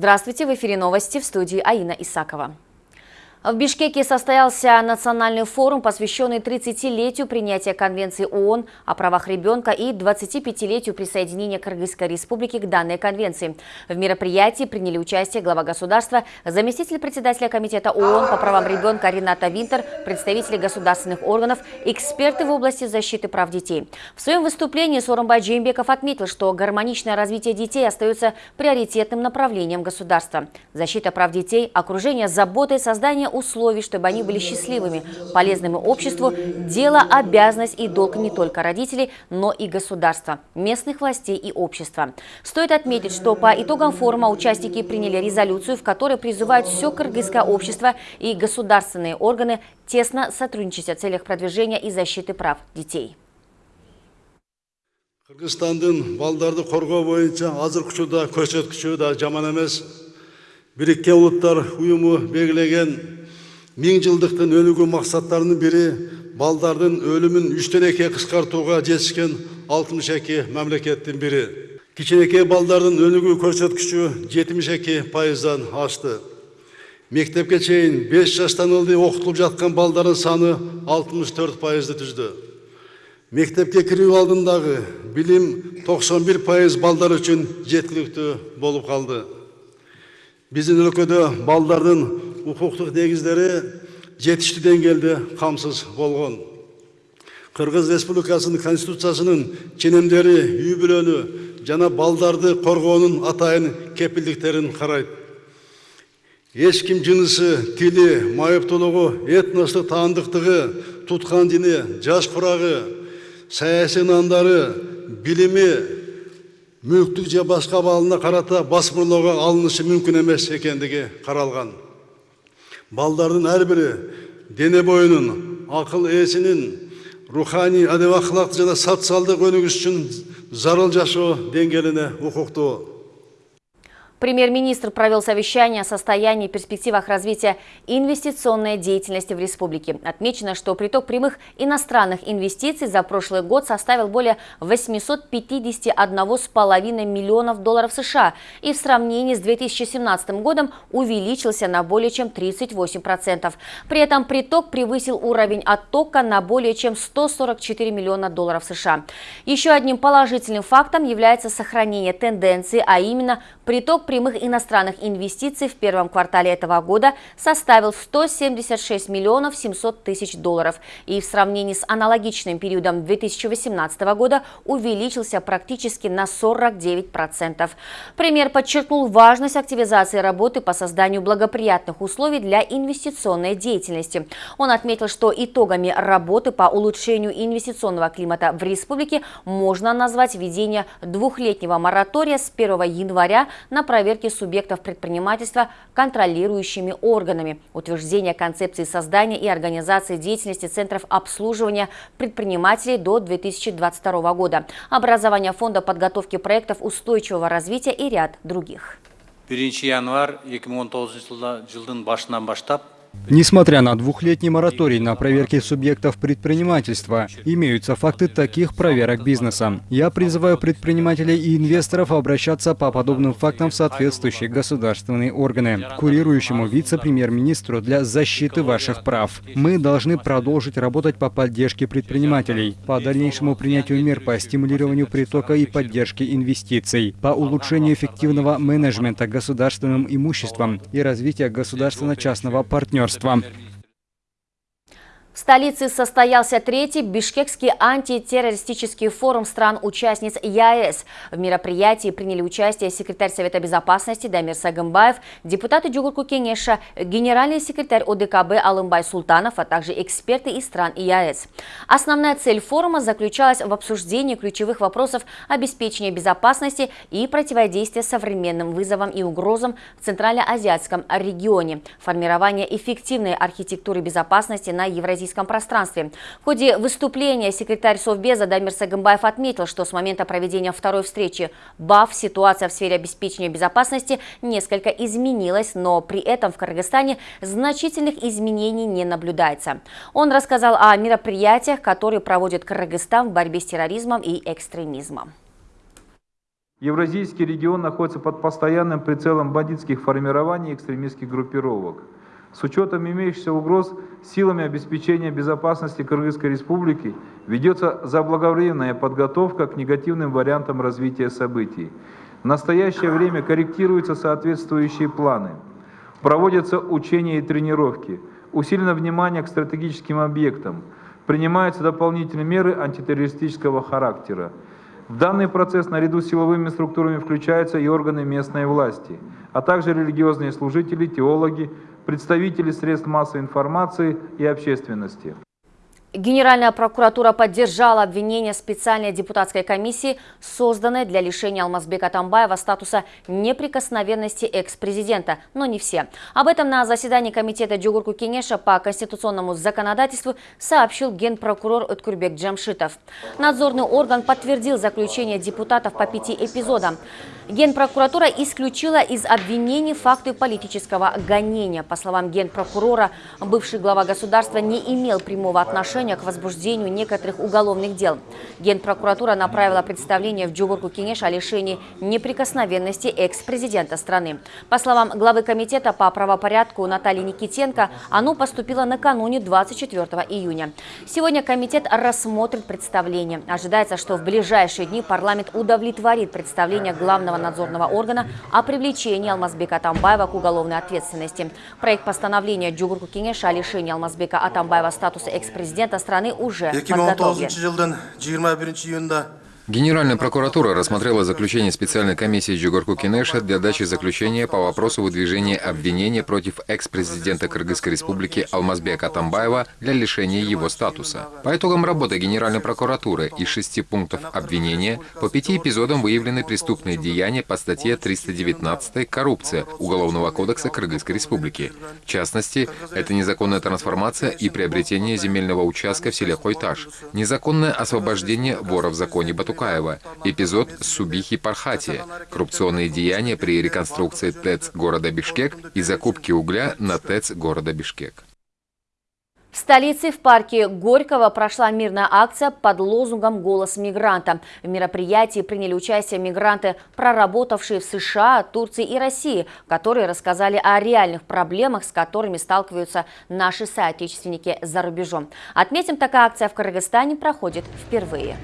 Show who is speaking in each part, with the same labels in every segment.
Speaker 1: Здравствуйте, в эфире новости в студии Аина Исакова. В Бишкеке состоялся национальный форум, посвященный 30-летию принятия Конвенции ООН о правах ребенка и 25-летию присоединения Кыргызской республики к данной конвенции. В мероприятии приняли участие глава государства, заместитель председателя Комитета ООН по правам ребенка Рената Винтер, представители государственных органов, эксперты в области защиты прав детей. В своем выступлении Соромбай Джеймбеков отметил, что гармоничное развитие детей остается приоритетным направлением государства. Защита прав детей, окружение заботой, создание условий, чтобы они были счастливыми, полезными обществу, дело, обязанность и долг не только родителей, но и государства, местных властей и общества. Стоит отметить, что по итогам форума участники приняли резолюцию, в которой призывают все кыргызское общество и государственные органы тесно сотрудничать о целях продвижения и защиты прав детей.
Speaker 2: Кыргызстандын балдарды коргоо боюнча азыркы учурда көрсөткүчү да жаман эмес. біріккен ұлттар ұйымы белгілеген мыңжылдықтың өлігі мақсаттарының бірі балдардың өлімін үштен қысқартуға жетішкен алтымыш мәмлекеттің мемлекеттің бірі кішінекей балдардың өлігі көрсеткіші жетіміш екі пайыздан асты мектепке чейін 5 жастан ұлды оқытылып жатқан балдарын саны 64 пайызды түзді мектепке кіру алдындағы білім 91 пайыз балдар үшін жеткілікті болып қалды биздин өлкөдө балдардын укуктук негиздери жетиштүү деңгээлде камсыз болгон кыргыз республикасынын конституциясынын ченемдери үй бүлөнү жана балдарды коргоонун атайын кепилдиктерин карайт эч ким жынысы тили майыптуулугу этностук таандыктыгы туткан дини жаш курагы саясий нандары билими мүліктік же басқа балына қарата бас алынышы алынышы мүмкін емес екендігі қаралған балдардың әрбірі дене бойының ақыл есінің рухани әдеп ақлақ және социалдық өнүгүш үшін зарыл жашоо деңгээлине укуктуу
Speaker 1: Премьер-министр провел совещание о состоянии и перспективах развития инвестиционной деятельности в республике. Отмечено, что приток прямых иностранных инвестиций за прошлый год составил более 851,5 миллионов долларов США и в сравнении с 2017 годом увеличился на более чем 38%. При этом приток превысил уровень оттока на более чем 144 миллиона долларов США. Еще одним положительным фактом является сохранение тенденции, а именно приток прямых иностранных инвестиций в первом квартале этого года составил 176 миллионов 700 тысяч долларов и в сравнении с аналогичным периодом 2018 года увеличился практически на 49%. Премьер подчеркнул важность активизации работы по созданию благоприятных условий для инвестиционной деятельности. Он отметил, что итогами работы по улучшению инвестиционного климата в республике можно назвать введение двухлетнего моратория с 1 января на проект проверки субъектов предпринимательства контролирующими органами, утверждение концепции создания и организации деятельности центров обслуживания предпринимателей до 2022 года, образование фонда подготовки проектов устойчивого развития и ряд других.
Speaker 3: 1 январь 2019 жылдын башынан баштап
Speaker 4: Несмотря на двухлетний мораторий на проверки субъектов предпринимательства, имеются факты таких проверок бизнеса. Я призываю предпринимателей и инвесторов обращаться по подобным фактам в соответствующие государственные органы, курирующему вице-премьер-министру для защиты ваших прав. Мы должны продолжить работать по поддержке предпринимателей, по дальнейшему принятию мер по стимулированию притока и поддержке инвестиций, по улучшению эффективного менеджмента государственным имуществом и развития государственно-частного партнерства партнерства.
Speaker 1: В столице состоялся третий Бишкекский антитеррористический форум стран-участниц ЯЭС. В мероприятии приняли участие секретарь Совета безопасности Дамир Сагымбаев, депутаты Джугурку Кенеша, генеральный секретарь ОДКБ Алымбай Султанов, а также эксперты из стран ЯЭС. Основная цель форума заключалась в обсуждении ключевых вопросов обеспечения безопасности и противодействия современным вызовам и угрозам в Центральноазиатском регионе, формирование эффективной архитектуры безопасности на евразийском евразийском пространстве. В ходе выступления секретарь Совбеза Дамир Сагымбаев отметил, что с момента проведения второй встречи БАФ ситуация в сфере обеспечения безопасности несколько изменилась, но при этом в Кыргызстане значительных изменений не наблюдается. Он рассказал о мероприятиях, которые проводит Кыргызстан в борьбе с терроризмом и экстремизмом.
Speaker 5: Евразийский регион находится под постоянным прицелом бандитских формирований и экстремистских группировок. С учетом имеющихся угроз силами обеспечения безопасности Кыргызской Республики ведется заблаговременная подготовка к негативным вариантам развития событий. В настоящее время корректируются соответствующие планы. Проводятся учения и тренировки. Усилено внимание к стратегическим объектам. Принимаются дополнительные меры антитеррористического характера. В данный процесс наряду с силовыми структурами включаются и органы местной власти, а также религиозные служители, теологи, представители средств массовой информации и общественности.
Speaker 1: Генеральная прокуратура поддержала обвинение специальной депутатской комиссии, созданной для лишения Алмазбека Атамбаева статуса неприкосновенности экс-президента, но не все. Об этом на заседании комитета Джугурку Кенеша по конституционному законодательству сообщил генпрокурор Уткурбек Джамшитов. Надзорный орган подтвердил заключение депутатов по пяти эпизодам. Генпрокуратура исключила из обвинений факты политического гонения. По словам генпрокурора, бывший глава государства не имел прямого отношения к возбуждению некоторых уголовных дел. Генпрокуратура направила представление в Джугурку Кенеш о лишении неприкосновенности экс-президента страны. По словам главы комитета по правопорядку Натальи Никитенко, оно поступило накануне 24 июня. Сегодня комитет рассмотрит представление. Ожидается, что в ближайшие дни парламент удовлетворит представление главного надзорного органа о привлечении Алмазбека Атамбаева к уголовной ответственности. Проект постановления Джугурку Кенеша о лишении Алмазбека Атамбаева статуса экс-президента президента страны уже подготовлен.
Speaker 6: 2019 жылдың 21 июнда Генеральная прокуратура рассмотрела заключение специальной комиссии Джугурку Кинеша для дачи заключения по вопросу выдвижения обвинения против экс-президента Кыргызской республики Алмазбека Атамбаева для лишения его статуса. По итогам работы Генеральной прокуратуры из шести пунктов обвинения по пяти эпизодам выявлены преступные деяния по статье 319 «Коррупция» Уголовного кодекса Кыргызской республики. В частности, это незаконная трансформация и приобретение земельного участка в селе Хойташ, незаконное освобождение вора в законе Батука, Тукаева, эпизод Субихи Пархати, коррупционные деяния при реконструкции ТЭЦ города Бишкек и закупке угля на ТЭЦ города Бишкек.
Speaker 1: В столице в парке Горького прошла мирная акция под лозунгом «Голос мигранта». В мероприятии приняли участие мигранты, проработавшие в США, Турции и России, которые рассказали о реальных проблемах, с которыми сталкиваются наши соотечественники за рубежом. Отметим, такая акция в Кыргызстане проходит впервые.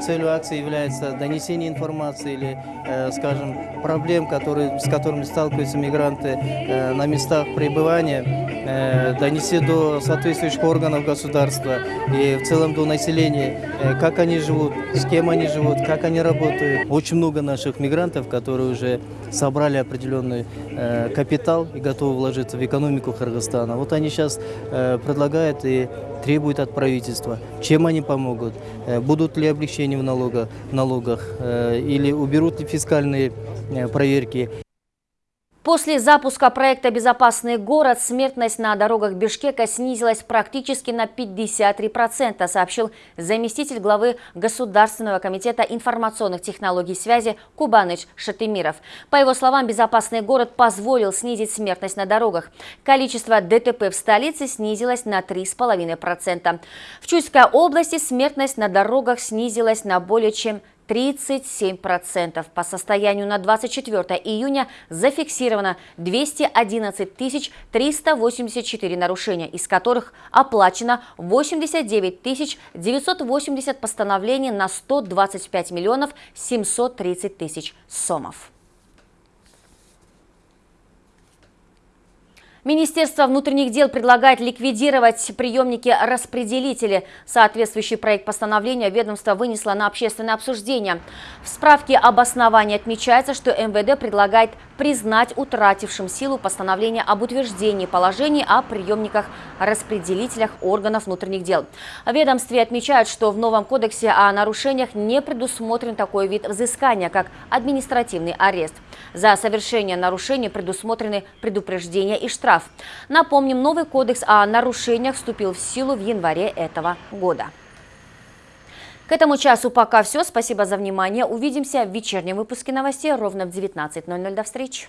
Speaker 7: Целью акции является донесение информации или, э, скажем, проблем, которые, с которыми сталкиваются мигранты э, на местах пребывания, э, донести до соответствующих органов государства и в целом до населения, как они живут, с кем они живут, как они работают. Очень много наших мигрантов, которые уже собрали определенный капитал и готовы вложиться в экономику Кыргызстана. Вот они сейчас предлагают и требуют от правительства, чем они помогут, э, будут ли облегчения в, налога, в налогах э, или уберут ли фискальные э, проверки.
Speaker 1: После запуска проекта «Безопасный город» смертность на дорогах Бишкека снизилась практически на 53%, сообщил заместитель главы Государственного комитета информационных технологий связи Кубаныч Шатымиров. По его словам, «Безопасный город» позволил снизить смертность на дорогах. Количество ДТП в столице снизилось на 3,5%. В Чуйской области смертность на дорогах снизилась на более чем 37%. По состоянию на 24 июня зафиксировано 211 384 нарушения, из которых оплачено 89 980 постановлений на 125 миллионов 730 тысяч сомов. Министерство внутренних дел предлагает ликвидировать приемники-распределители. Соответствующий проект постановления ведомство вынесло на общественное обсуждение. В справке об основании отмечается, что МВД предлагает признать утратившим силу постановление об утверждении положений о приемниках-распределителях органов внутренних дел. Ведомстве отмечают, что в новом кодексе о нарушениях не предусмотрен такой вид взыскания, как административный арест. За совершение нарушений предусмотрены предупреждения и штраф. Напомним, новый кодекс о нарушениях вступил в силу в январе этого года. К этому часу пока все. Спасибо за внимание. Увидимся в вечернем выпуске новостей ровно в 19.00. До встречи.